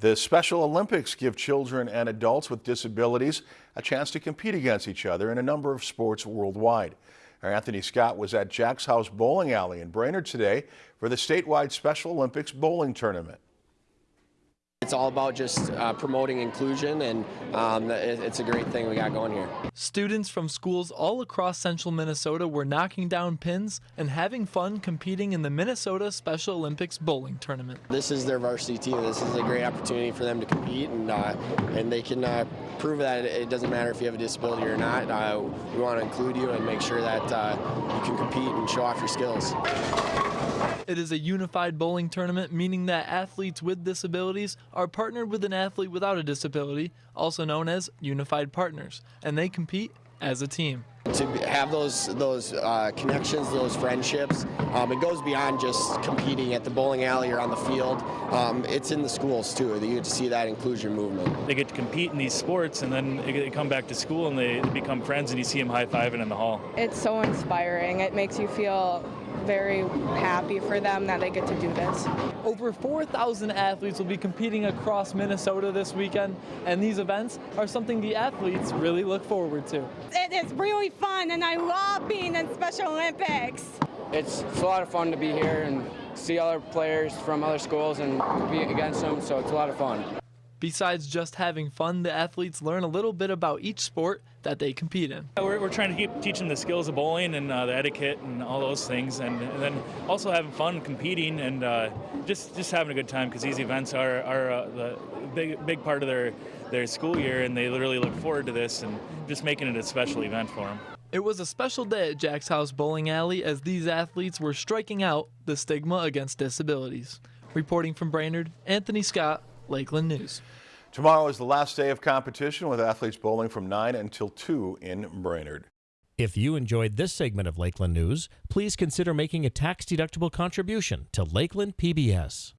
The Special Olympics give children and adults with disabilities a chance to compete against each other in a number of sports worldwide. Our Anthony Scott was at Jack's House Bowling Alley in Brainerd today for the statewide Special Olympics bowling tournament. It's all about just uh, promoting inclusion, and um, it's a great thing we got going here. Students from schools all across central Minnesota were knocking down pins and having fun competing in the Minnesota Special Olympics bowling tournament. This is their varsity team. This is a great opportunity for them to compete, and uh, and they can uh, prove that it doesn't matter if you have a disability or not. Uh, we want to include you and make sure that uh, you can compete and show off your skills. It is a unified bowling tournament, meaning that athletes with disabilities are partnered with an athlete without a disability, also known as unified partners, and they compete as a team. To have those those uh, connections, those friendships, um, it goes beyond just competing at the bowling alley or on the field. Um, it's in the schools too. You get to see that inclusion movement. They get to compete in these sports, and then they come back to school and they become friends, and you see them high fiving in the hall. It's so inspiring. It makes you feel very happy for them that they get to do this. Over 4,000 athletes will be competing across Minnesota this weekend, and these events are something the athletes really look forward to. It is really fun, and I love being in Special Olympics. It's, it's a lot of fun to be here and see other players from other schools and compete against them, so it's a lot of fun. Besides just having fun, the athletes learn a little bit about each sport that they compete in. We're, we're trying to keep teaching the skills of bowling and uh, the etiquette and all those things, and, and, then also having fun competing and uh, just just having a good time because these events are, are uh, the big big part of their their school year, and they literally look forward to this and just making it a special event for them. It was a special day at Jack's House Bowling Alley as these athletes were striking out the stigma against disabilities. Reporting from Brainerd, Anthony Scott, Lakeland News. Tomorrow is the last day of competition with athletes bowling from 9 until 2 in Brainerd. If you enjoyed this segment of Lakeland News, please consider making a tax-deductible contribution to Lakeland PBS.